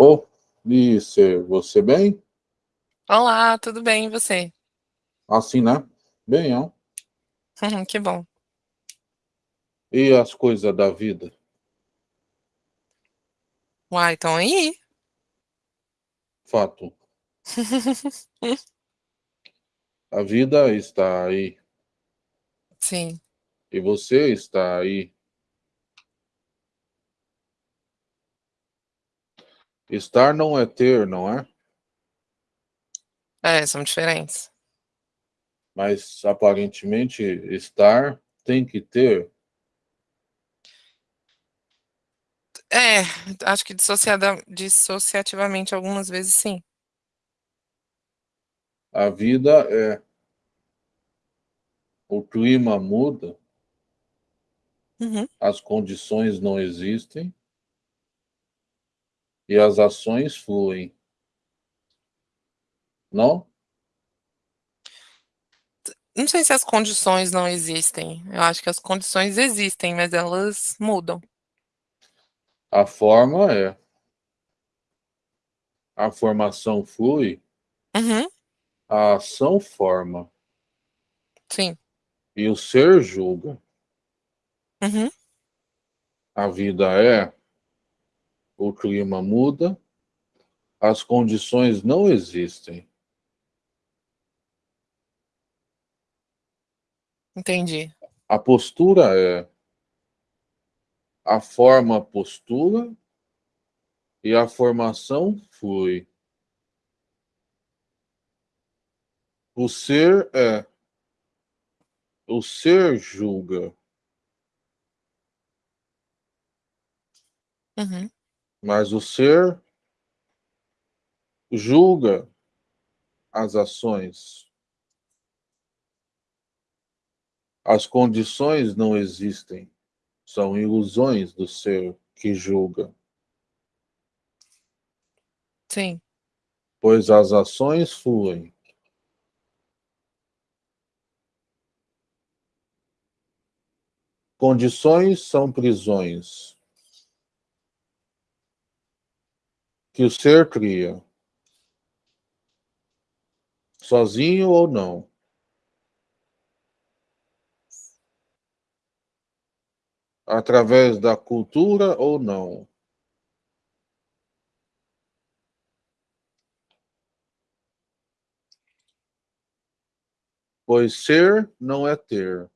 Ô, Lice, você bem? Olá, tudo bem, e você? Assim, né? Bem, ó. Que bom. E as coisas da vida? Uai, estão aí. Fato. A vida está aí. Sim. E você está aí. Estar não é ter, não é? É, são diferentes. Mas aparentemente estar tem que ter. É, acho que dissociada dissociativamente algumas vezes sim. A vida é o clima muda, Uhum. as condições não existem e as ações fluem. Não? Não sei se as condições não existem. Eu acho que as condições existem, mas elas mudam. A forma é. A formação flui, Uhum. a ação forma Sim. e o ser julga. Uhum. A vida é, o clima muda, as condições não existem. Entendi. A postura é, a forma postura e a formação flui. O ser é, o ser julga, Uhum. Mas o ser julga as ações. As condições não existem, são ilusões do ser que julga, Sim. pois as ações fluem. Condições são prisões que o ser cria, sozinho ou não. Através da cultura ou não. Pois ser não é ter.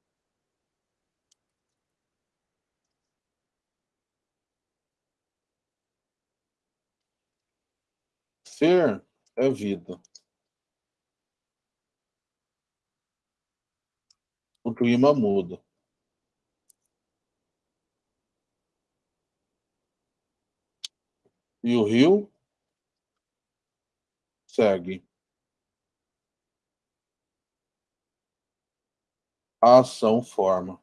Ser é vida. O clima muda. E o rio segue. A ação forma.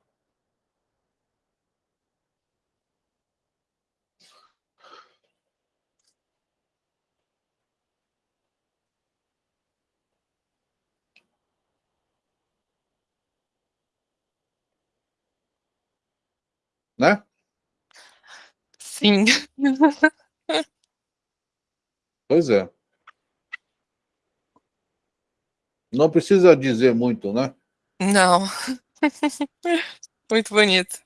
Né? Sim. Pois é. Não precisa dizer muito, né? Não. Muito bonito.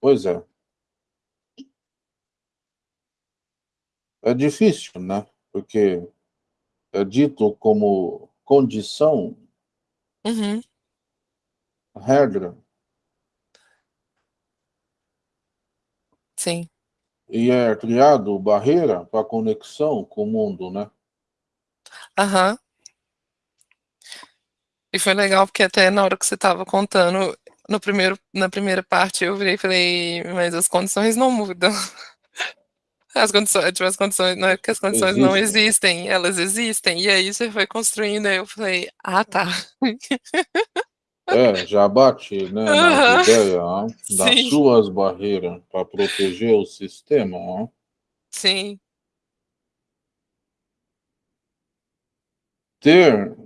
Pois é. É difícil, né? Porque é dito como condição, Uhum. regra, Sim. e é criado barreira para conexão com o mundo, né? Aham. E foi legal, porque até na hora que você estava contando, no primeiro na primeira parte eu virei e falei: "Mas as condições não mudam". As condições tipo, as condições não é que as condições não Existem. existem, elas existem. E aí você foi construindo, aí eu falei: "Ah, tá". É, já bate, né, Aham. ideia, ó, das Sim. suas barreira para proteger o sistema, ó. Sim. Ter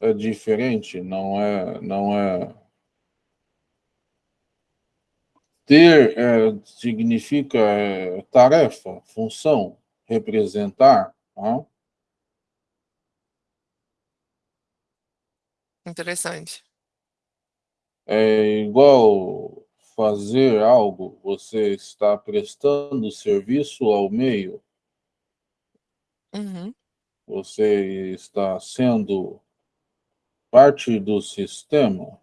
é diferente, não é não é Ter é, significa é, tarefa, função, representar. Tá? Interessante. É igual fazer algo, você está prestando serviço ao meio. Uhum. Você está sendo parte do sistema.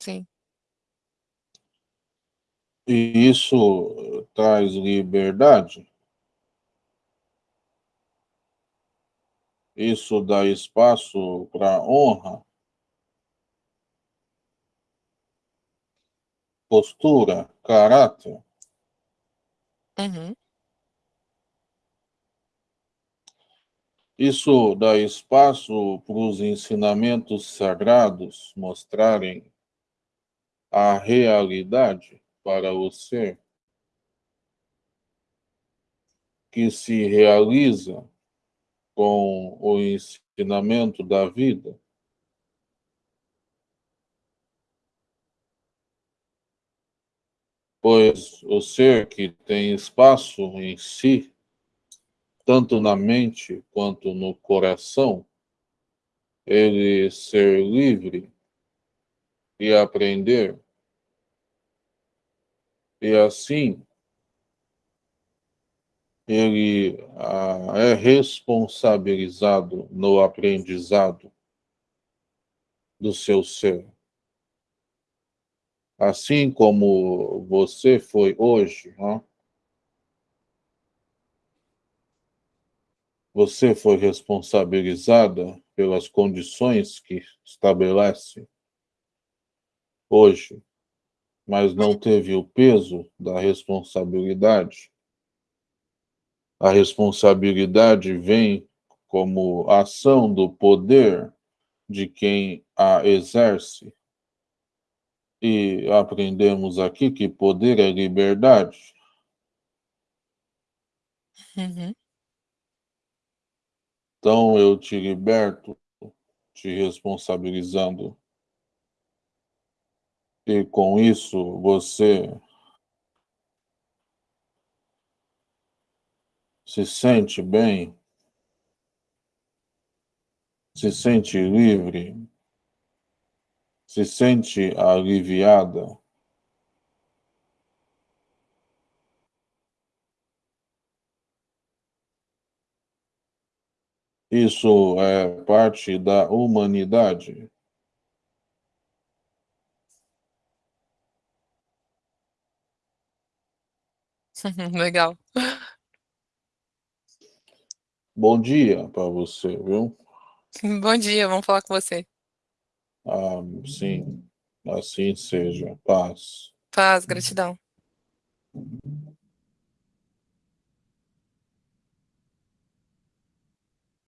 Sim. E isso traz liberdade. Isso dá espaço para honra, postura, caráter. Uhum. Isso dá espaço para os ensinamentos sagrados mostrarem a realidade para o ser que se realiza com o ensinamento da vida. Pois o ser que tem espaço em si, tanto na mente quanto no coração, ele ser livre e aprender. E assim, ele ah, é responsabilizado no aprendizado do seu ser. Assim como você foi hoje, né? você foi responsabilizada pelas condições que estabelece hoje, mas não teve o peso da responsabilidade a responsabilidade vem como ação do poder de quem a exerce. E aprendemos aqui que poder é liberdade. Uhum. Então eu te liberto, te responsabilizando. E com isso você se sente bem, se sente livre, se sente aliviada. Isso é parte da humanidade. Legal. Bom dia para você, viu? Bom dia, vamos falar com você. Ah, sim, assim seja. Paz. Paz, gratidão.